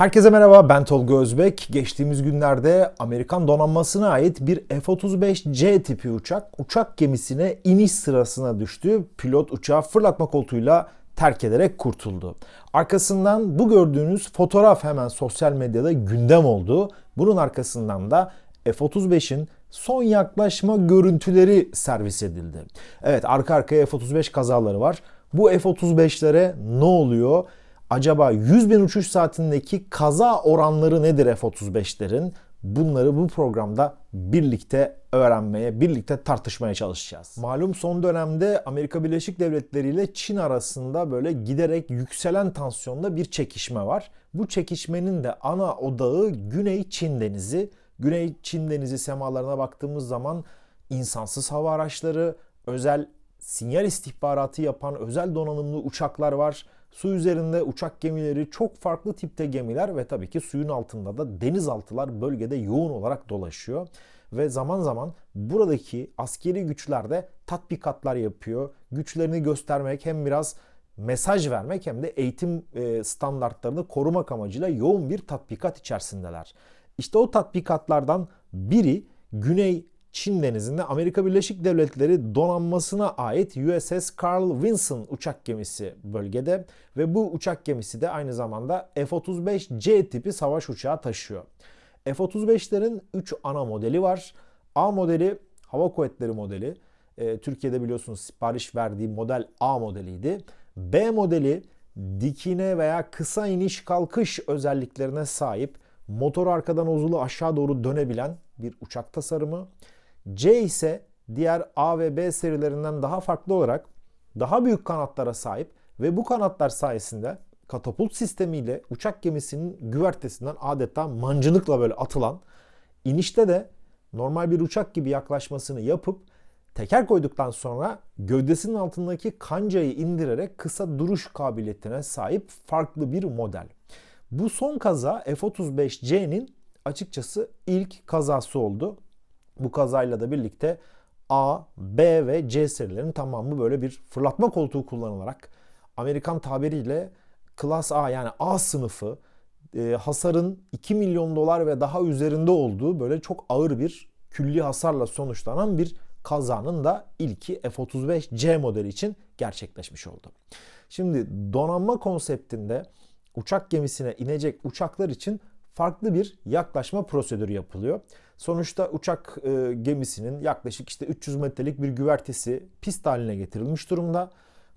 Herkese merhaba ben Tolga Özbek. Geçtiğimiz günlerde Amerikan donanmasına ait bir F-35C tipi uçak uçak gemisine iniş sırasına düştü. Pilot uçağı fırlatma koltuğuyla terk ederek kurtuldu. Arkasından bu gördüğünüz fotoğraf hemen sosyal medyada gündem oldu. Bunun arkasından da F-35'in son yaklaşma görüntüleri servis edildi. Evet arka arkaya F-35 kazaları var. Bu F-35'lere ne oluyor? Acaba 100 bin uçuş saatindeki kaza oranları nedir F-35'lerin? Bunları bu programda birlikte öğrenmeye, birlikte tartışmaya çalışacağız. Malum son dönemde Amerika Birleşik Devletleri ile Çin arasında böyle giderek yükselen tansiyonda bir çekişme var. Bu çekişmenin de ana odağı Güney Çin Denizi. Güney Çin Denizi semalarına baktığımız zaman insansız hava araçları, özel sinyal istihbaratı yapan özel donanımlı uçaklar var. Su üzerinde uçak gemileri, çok farklı tipte gemiler ve tabii ki suyun altında da denizaltılar bölgede yoğun olarak dolaşıyor. Ve zaman zaman buradaki askeri güçler de tatbikatlar yapıyor. Güçlerini göstermek hem biraz mesaj vermek hem de eğitim e, standartlarını korumak amacıyla yoğun bir tatbikat içerisindeler. İşte o tatbikatlardan biri Güney Çin denizinde Amerika Birleşik Devletleri donanmasına ait USS Carl Vinson uçak gemisi bölgede ve bu uçak gemisi de aynı zamanda F-35C tipi savaş uçağı taşıyor. F-35'lerin 3 ana modeli var. A modeli hava kuvvetleri modeli. E, Türkiye'de biliyorsunuz sipariş verdiği model A modeliydi. B modeli dikine veya kısa iniş kalkış özelliklerine sahip motor arkadan uzulu aşağı doğru dönebilen bir uçak tasarımı. C ise diğer A ve B serilerinden daha farklı olarak daha büyük kanatlara sahip ve bu kanatlar sayesinde katapult sistemiyle uçak gemisinin güvertesinden adeta mancınıkla böyle atılan inişte de normal bir uçak gibi yaklaşmasını yapıp teker koyduktan sonra gövdesinin altındaki kancayı indirerek kısa duruş kabiliyetine sahip farklı bir model. Bu son kaza F-35C'nin açıkçası ilk kazası oldu. Bu kazayla da birlikte A, B ve C serilerinin tamamı böyle bir fırlatma koltuğu kullanılarak Amerikan tabiriyle Klas A yani A sınıfı e, hasarın 2 milyon dolar ve daha üzerinde olduğu böyle çok ağır bir külli hasarla sonuçlanan bir kazanın da ilki F-35C modeli için gerçekleşmiş oldu. Şimdi donanma konseptinde uçak gemisine inecek uçaklar için farklı bir yaklaşma prosedürü yapılıyor. Sonuçta uçak e, gemisinin yaklaşık işte 300 metrelik bir güvertesi pist haline getirilmiş durumda.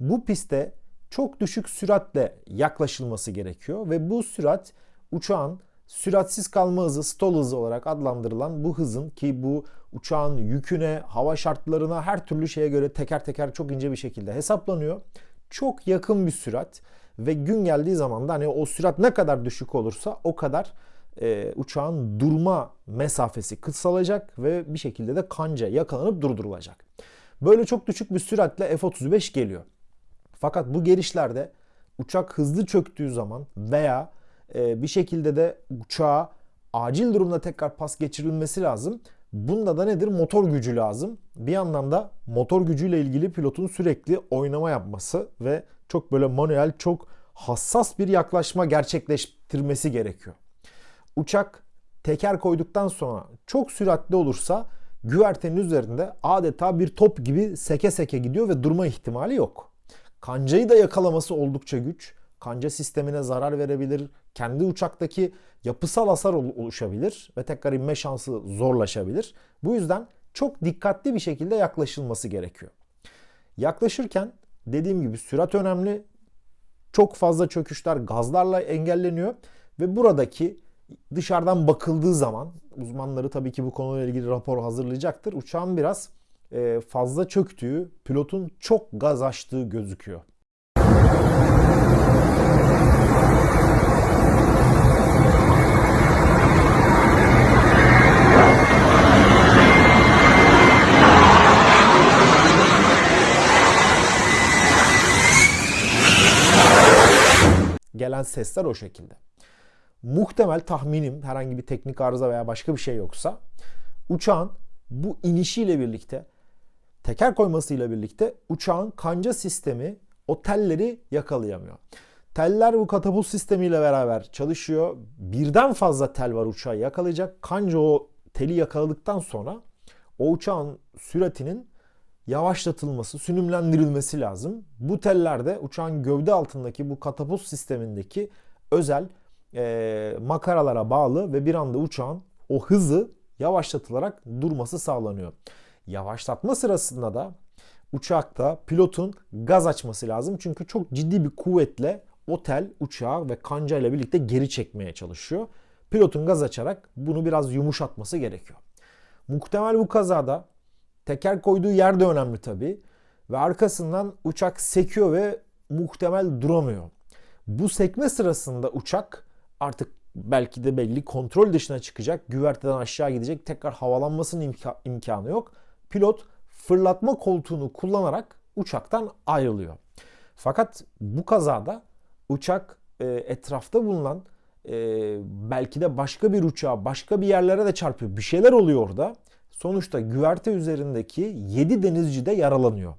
Bu piste çok düşük süratle yaklaşılması gerekiyor ve bu sürat uçağın süratsiz kalma hızı, stall hızı olarak adlandırılan bu hızın ki bu uçağın yüküne, hava şartlarına her türlü şeye göre teker teker çok ince bir şekilde hesaplanıyor. Çok yakın bir sürat ve gün geldiği zaman da hani o sürat ne kadar düşük olursa o kadar e, uçağın durma mesafesi kısalacak ve bir şekilde de kanca yakalanıp durdurulacak. Böyle çok düşük bir süratle F-35 geliyor. Fakat bu gelişlerde uçak hızlı çöktüğü zaman veya e, bir şekilde de uçağa acil durumda tekrar pas geçirilmesi lazım. Bunda da nedir? Motor gücü lazım. Bir yandan da motor gücüyle ilgili pilotun sürekli oynama yapması ve çok böyle manuel, çok hassas bir yaklaşma gerçekleştirmesi gerekiyor. Uçak teker koyduktan sonra çok süratli olursa güvertenin üzerinde adeta bir top gibi seke seke gidiyor ve durma ihtimali yok. Kancayı da yakalaması oldukça güç. Kanca sistemine zarar verebilir. Kendi uçaktaki yapısal hasar oluşabilir ve tekrar inme şansı zorlaşabilir. Bu yüzden çok dikkatli bir şekilde yaklaşılması gerekiyor. Yaklaşırken dediğim gibi sürat önemli. Çok fazla çöküşler gazlarla engelleniyor ve buradaki dışarıdan bakıldığı zaman uzmanları tabii ki bu konuyla ilgili rapor hazırlayacaktır. Uçağın biraz e, fazla çöktüğü, pilotun çok gaz açtığı gözüküyor. Gelen sesler o şekilde muhtemel tahminim herhangi bir teknik arıza veya başka bir şey yoksa uçağın bu inişiyle birlikte teker koymasıyla birlikte uçağın kanca sistemi o telleri yakalayamıyor. Teller bu katapult sistemiyle beraber çalışıyor. Birden fazla tel var uçağı yakalayacak. Kanca o teli yakaladıktan sonra o uçağın süratinin yavaşlatılması, sünümlendirilmesi lazım. Bu teller de uçağın gövde altındaki bu katapult sistemindeki özel e, makaralara bağlı ve bir anda uçağın o hızı yavaşlatılarak durması sağlanıyor. Yavaşlatma sırasında da uçakta pilotun gaz açması lazım. Çünkü çok ciddi bir kuvvetle o tel uçağı ve kanca ile birlikte geri çekmeye çalışıyor. Pilotun gaz açarak bunu biraz yumuşatması gerekiyor. Muhtemel bu kazada teker koyduğu yer de önemli tabii. Ve arkasından uçak sekiyor ve muhtemel duramıyor. Bu sekme sırasında uçak artık belki de belli kontrol dışına çıkacak. Güverteden aşağı gidecek. Tekrar havalanmasının imka- imkanı yok. Pilot fırlatma koltuğunu kullanarak uçaktan ayrılıyor. Fakat bu kazada uçak e, etrafta bulunan e, belki de başka bir uçağa, başka bir yerlere de çarpıyor. Bir şeyler oluyor orada. Sonuçta güverte üzerindeki 7 denizci de yaralanıyor.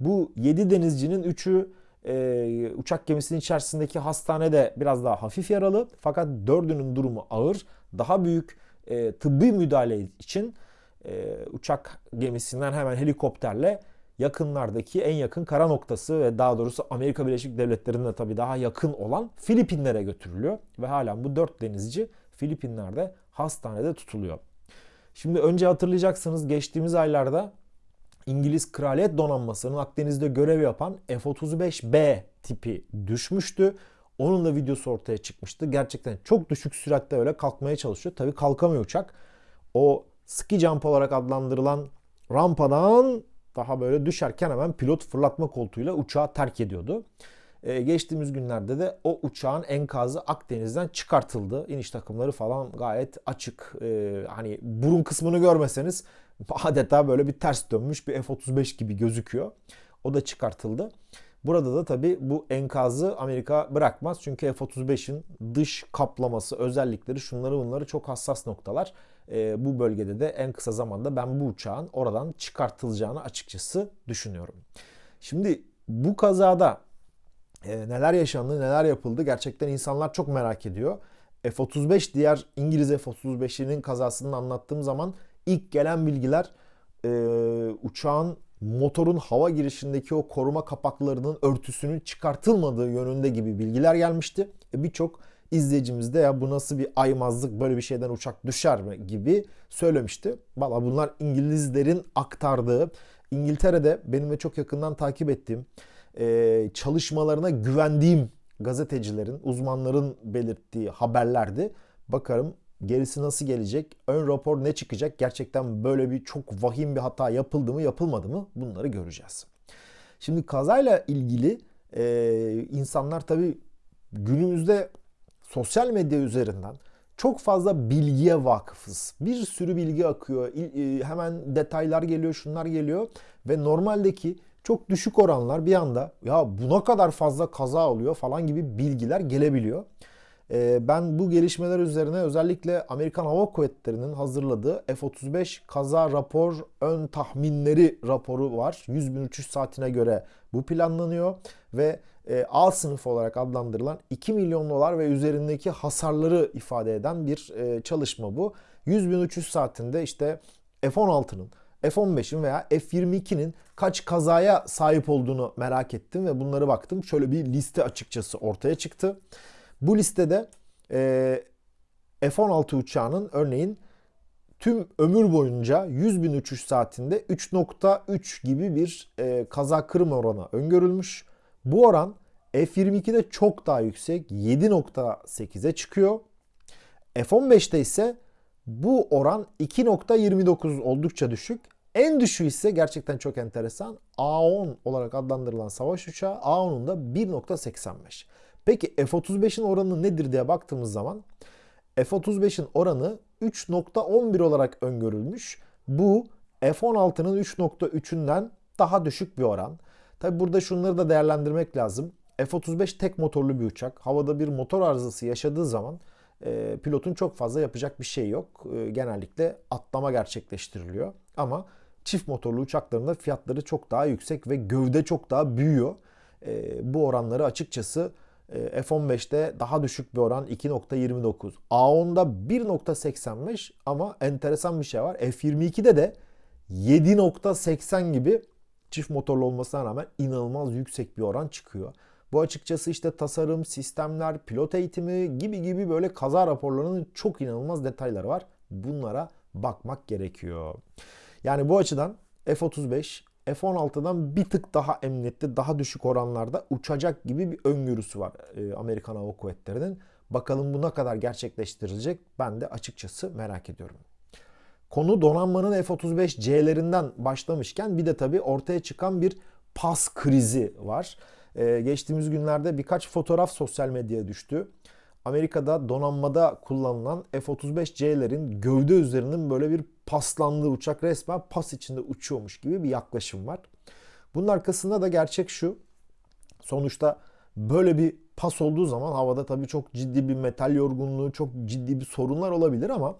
Bu 7 denizcinin 3'ü e, uçak gemisinin içerisindeki hastanede biraz daha hafif yaralı. Fakat 4'ünün durumu ağır. Daha büyük e, tıbbi müdahale için e, uçak gemisinden hemen helikopterle yakınlardaki en yakın kara noktası ve daha doğrusu Amerika Birleşik Devletleri'ne tabii daha yakın olan Filipinlere götürülüyor. Ve hala bu 4 denizci Filipinler'de hastanede tutuluyor. Şimdi önce hatırlayacaksınız geçtiğimiz aylarda İngiliz Kraliyet Donanması'nın Akdeniz'de görev yapan F-35B tipi düşmüştü. Onun da videosu ortaya çıkmıştı. Gerçekten çok düşük süratte öyle kalkmaya çalışıyor. Tabii kalkamıyor uçak. O ski jump olarak adlandırılan rampadan daha böyle düşerken hemen pilot fırlatma koltuğuyla uçağı terk ediyordu. Ee, geçtiğimiz günlerde de o uçağın enkazı Akdeniz'den çıkartıldı. İniş takımları falan gayet açık. Ee, hani burun kısmını görmeseniz adeta böyle bir ters dönmüş bir F-35 gibi gözüküyor. O da çıkartıldı. Burada da tabii bu enkazı Amerika bırakmaz. Çünkü F-35'in dış kaplaması, özellikleri şunları bunları çok hassas noktalar. E, bu bölgede de en kısa zamanda ben bu uçağın oradan çıkartılacağını açıkçası düşünüyorum. Şimdi bu kazada e, neler yaşandı, neler yapıldı gerçekten insanlar çok merak ediyor. F-35 diğer İngiliz F-35'inin kazasını anlattığım zaman ilk gelen bilgiler e, uçağın motorun hava girişindeki o koruma kapaklarının örtüsünün çıkartılmadığı yönünde gibi bilgiler gelmişti. E, Birçok izleyicimiz de ya bu nasıl bir aymazlık böyle bir şeyden uçak düşer mi gibi söylemişti. Valla bunlar İngilizlerin aktardığı İngiltere'de benim de çok yakından takip ettiğim e, çalışmalarına güvendiğim gazetecilerin, uzmanların belirttiği haberlerdi. Bakarım gerisi nasıl gelecek? Ön rapor ne çıkacak? Gerçekten böyle bir çok vahim bir hata yapıldı mı yapılmadı mı? Bunları göreceğiz. Şimdi kazayla ilgili e, insanlar tabii günümüzde sosyal medya üzerinden çok fazla bilgiye vakıfız. Bir sürü bilgi akıyor. E, hemen detaylar geliyor, şunlar geliyor ve normaldeki çok düşük oranlar bir anda ya buna kadar fazla kaza oluyor falan gibi bilgiler gelebiliyor. Ee, ben bu gelişmeler üzerine özellikle Amerikan Hava Kuvvetleri'nin hazırladığı F-35 kaza rapor ön tahminleri raporu var. 100 bin uçuş saatine göre bu planlanıyor ve e, A sınıfı olarak adlandırılan 2 milyon dolar ve üzerindeki hasarları ifade eden bir e, çalışma bu. 100 bin uçuş saatinde işte F-16'nın F-15'in veya F-22'nin kaç kazaya sahip olduğunu merak ettim ve bunları baktım. Şöyle bir liste açıkçası ortaya çıktı. Bu listede e, F-16 uçağının örneğin tüm ömür boyunca 100 bin uçuş saatinde 3.3 gibi bir e, kaza kırma oranı öngörülmüş. Bu oran F-22'de çok daha yüksek 7.8'e çıkıyor. F-15'te ise bu oran 2.29 oldukça düşük. En düşüğü ise gerçekten çok enteresan. A-10 olarak adlandırılan savaş uçağı A-10'un da 1.85. Peki F-35'in oranı nedir diye baktığımız zaman F-35'in oranı 3.11 olarak öngörülmüş. Bu F-16'nın 3.3'ünden daha düşük bir oran. Tabi burada şunları da değerlendirmek lazım. F-35 tek motorlu bir uçak. Havada bir motor arızası yaşadığı zaman e, pilotun çok fazla yapacak bir şey yok. E, genellikle atlama gerçekleştiriliyor. Ama çift motorlu uçakların fiyatları çok daha yüksek ve gövde çok daha büyüyor. E, bu oranları açıkçası F-15'te daha düşük bir oran 2.29. A-10'da 1.85 ama enteresan bir şey var. F-22'de de 7.80 gibi çift motorlu olmasına rağmen inanılmaz yüksek bir oran çıkıyor. Bu açıkçası işte tasarım, sistemler, pilot eğitimi gibi gibi böyle kaza raporlarının çok inanılmaz detayları var. Bunlara bakmak gerekiyor. Yani bu açıdan F-35 F-16'dan bir tık daha emniyetli, daha düşük oranlarda uçacak gibi bir öngörüsü var e, Amerikan Hava Kuvvetleri'nin. Bakalım bu ne kadar gerçekleştirilecek ben de açıkçası merak ediyorum. Konu donanmanın F-35C'lerinden başlamışken bir de tabii ortaya çıkan bir pas krizi var. Ee, geçtiğimiz günlerde birkaç fotoğraf sosyal medyaya düştü. Amerika'da donanmada kullanılan F-35C'lerin gövde üzerinin böyle bir paslandığı uçak resmen pas içinde uçuyormuş gibi bir yaklaşım var. Bunun arkasında da gerçek şu. Sonuçta böyle bir pas olduğu zaman havada tabii çok ciddi bir metal yorgunluğu, çok ciddi bir sorunlar olabilir ama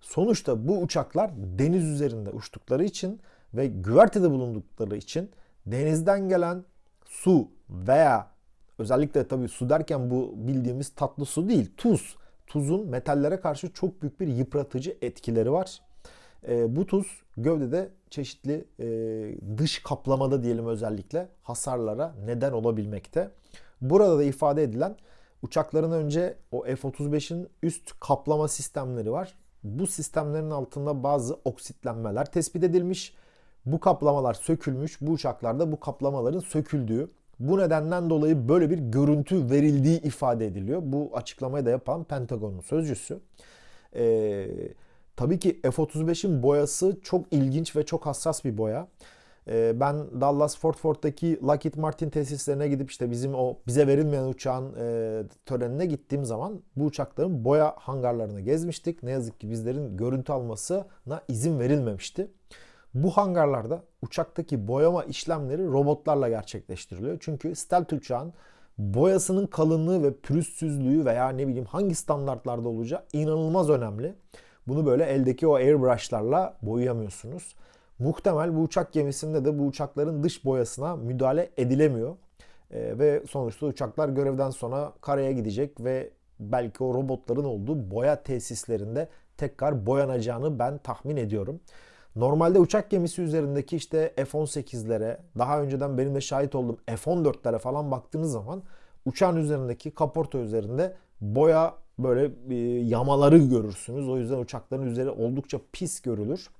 sonuçta bu uçaklar deniz üzerinde uçtukları için ve güvertede bulundukları için denizden gelen su veya özellikle tabii su derken bu bildiğimiz tatlı su değil, tuz. Tuzun metallere karşı çok büyük bir yıpratıcı etkileri var. E, bu tuz gövdede çeşitli e, dış kaplamada diyelim özellikle hasarlara neden olabilmekte. Burada da ifade edilen uçakların önce o F-35'in üst kaplama sistemleri var. Bu sistemlerin altında bazı oksitlenmeler tespit edilmiş. Bu kaplamalar sökülmüş. Bu uçaklarda bu kaplamaların söküldüğü, bu nedenden dolayı böyle bir görüntü verildiği ifade ediliyor. Bu açıklamayı da yapan Pentagon'un sözcüsü. Ee, tabii ki F-35'in boyası çok ilginç ve çok hassas bir boya. Ee, ben Dallas Fort Worth'taki Lockheed Martin tesislerine gidip işte bizim o bize verilmeyen uçağın e, törenine gittiğim zaman bu uçakların boya hangarlarını gezmiştik. Ne yazık ki bizlerin görüntü almasına izin verilmemişti. Bu hangarlarda uçaktaki boyama işlemleri robotlarla gerçekleştiriliyor. Çünkü stealth uçağın boyasının kalınlığı ve pürüzsüzlüğü veya ne bileyim hangi standartlarda olacağı inanılmaz önemli. Bunu böyle eldeki o airbrushlarla boyayamıyorsunuz. Muhtemel bu uçak gemisinde de bu uçakların dış boyasına müdahale edilemiyor. E, ve sonuçta uçaklar görevden sonra karaya gidecek ve belki o robotların olduğu boya tesislerinde tekrar boyanacağını ben tahmin ediyorum. Normalde uçak gemisi üzerindeki işte F-18'lere, daha önceden benim de şahit olduğum F-14'lere falan baktığınız zaman uçağın üzerindeki kaporta üzerinde boya böyle e, yamaları görürsünüz. O yüzden uçakların üzeri oldukça pis görülür.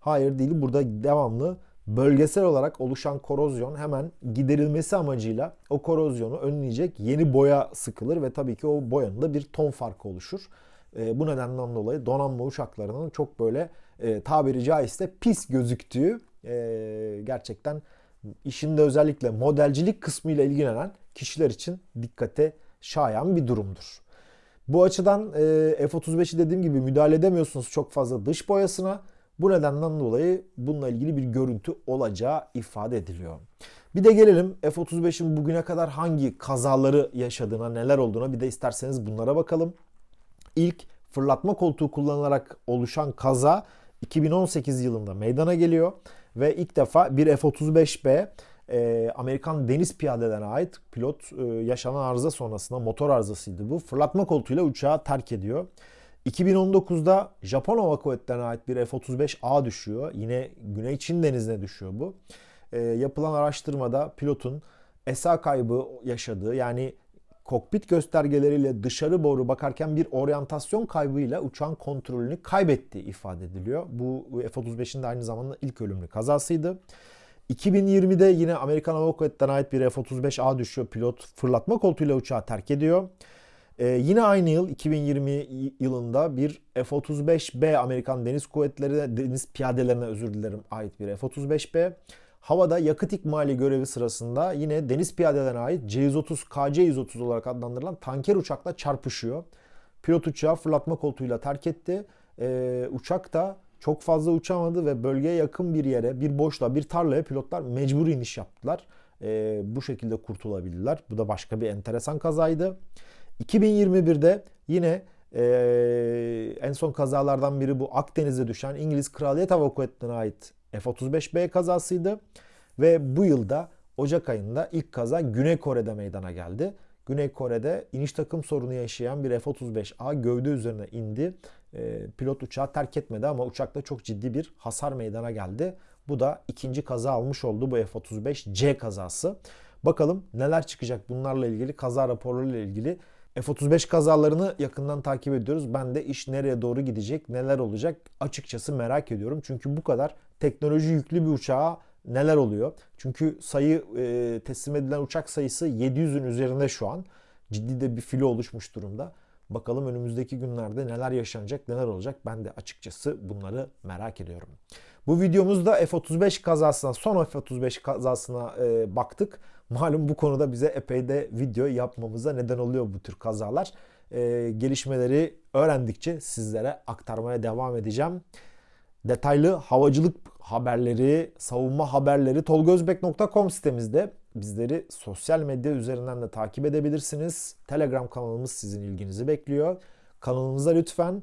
Hayır değil. Burada devamlı bölgesel olarak oluşan korozyon hemen giderilmesi amacıyla o korozyonu önleyecek yeni boya sıkılır ve tabii ki o boyanın da bir ton farkı oluşur. E, bu nedenden dolayı donanma uçaklarının çok böyle e, tabiri caizse pis gözüktüğü e, gerçekten işinde özellikle modelcilik kısmıyla ilgilenen kişiler için dikkate şayan bir durumdur. Bu açıdan e, F-35'i dediğim gibi müdahale edemiyorsunuz çok fazla dış boyasına. Bu nedenden dolayı bununla ilgili bir görüntü olacağı ifade ediliyor. Bir de gelelim F-35'in bugüne kadar hangi kazaları yaşadığına, neler olduğuna bir de isterseniz bunlara bakalım. İlk fırlatma koltuğu kullanılarak oluşan kaza 2018 yılında meydana geliyor ve ilk defa bir F-35B e, Amerikan deniz piyadelerine ait pilot e, yaşanan arıza sonrasında motor arızasıydı bu. Fırlatma koltuğuyla uçağı terk ediyor. 2019'da Japon Hava Kuvvetleri'ne ait bir F-35A düşüyor. Yine Güney Çin denizine düşüyor bu. E, yapılan araştırmada pilotun ESA kaybı yaşadığı yani kokpit göstergeleriyle dışarı doğru bakarken bir oryantasyon kaybıyla uçağın kontrolünü kaybettiği ifade ediliyor. Bu F-35'in de aynı zamanda ilk ölümlü kazasıydı. 2020'de yine Amerikan Hava Kuvvetleri'ne ait bir F-35A düşüyor. Pilot fırlatma koltuğuyla uçağı terk ediyor. Ee, yine aynı yıl 2020 yılında bir F-35B Amerikan Deniz Kuvvetleri Deniz Piyadelerine özür dilerim ait bir F-35B havada yakıt ikmali görevi sırasında yine deniz piyadelerine ait C-130 KC-130 olarak adlandırılan tanker uçakla çarpışıyor. Pilot uçağı fırlatma koltuğuyla terk etti. Ee, uçak da çok fazla uçamadı ve bölgeye yakın bir yere, bir boşluğa, bir tarlaya pilotlar mecbur iniş yaptılar. Ee, bu şekilde kurtulabildiler. Bu da başka bir enteresan kazaydı. 2021'de yine e, en son kazalardan biri bu Akdeniz'e düşen İngiliz Kraliyet Hava Kuvvetleri'ne ait F-35B kazasıydı. Ve bu yılda Ocak ayında ilk kaza Güney Kore'de meydana geldi. Güney Kore'de iniş takım sorunu yaşayan bir F-35A gövde üzerine indi. E, pilot uçağı terk etmedi ama uçakta çok ciddi bir hasar meydana geldi. Bu da ikinci kaza almış oldu bu F-35C kazası. Bakalım neler çıkacak bunlarla ilgili kaza raporlarıyla ilgili F-35 kazalarını yakından takip ediyoruz. Ben de iş nereye doğru gidecek, neler olacak açıkçası merak ediyorum. Çünkü bu kadar teknoloji yüklü bir uçağa neler oluyor? Çünkü sayı e, teslim edilen uçak sayısı 700'ün üzerinde şu an. Ciddi de bir filo oluşmuş durumda. Bakalım önümüzdeki günlerde neler yaşanacak, neler olacak ben de açıkçası bunları merak ediyorum. Bu videomuzda F-35 kazasına, son F-35 kazasına e, baktık. Malum bu konuda bize epey de video yapmamıza neden oluyor bu tür kazalar. E, gelişmeleri öğrendikçe sizlere aktarmaya devam edeceğim. Detaylı havacılık haberleri, savunma haberleri tolgozbek.com sitemizde. Bizleri sosyal medya üzerinden de takip edebilirsiniz. Telegram kanalımız sizin ilginizi bekliyor. Kanalımıza lütfen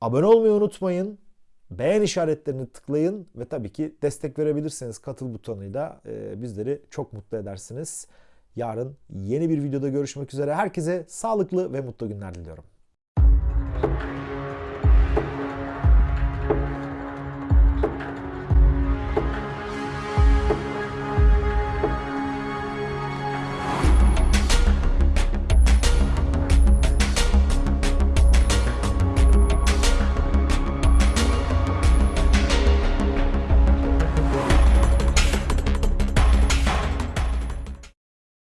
abone olmayı unutmayın. Beğen işaretlerini tıklayın ve tabii ki destek verebilirseniz katıl butonuyla e, bizleri çok mutlu edersiniz. Yarın yeni bir videoda görüşmek üzere. Herkese sağlıklı ve mutlu günler diliyorum.